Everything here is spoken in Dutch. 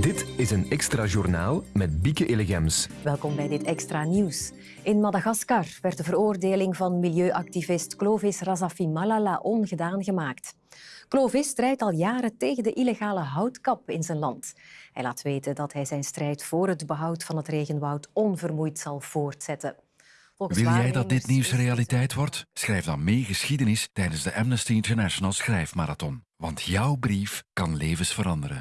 Dit is een extra journaal met Bieke Illegems. Welkom bij dit extra nieuws. In Madagaskar werd de veroordeling van milieuactivist Clovis Razafi Malala ongedaan gemaakt. Clovis strijdt al jaren tegen de illegale houtkap in zijn land. Hij laat weten dat hij zijn strijd voor het behoud van het regenwoud onvermoeid zal voortzetten. Wil jij dat dit nieuws realiteit wordt? Schrijf dan mee geschiedenis tijdens de Amnesty International Schrijfmarathon. Want jouw brief kan levens veranderen.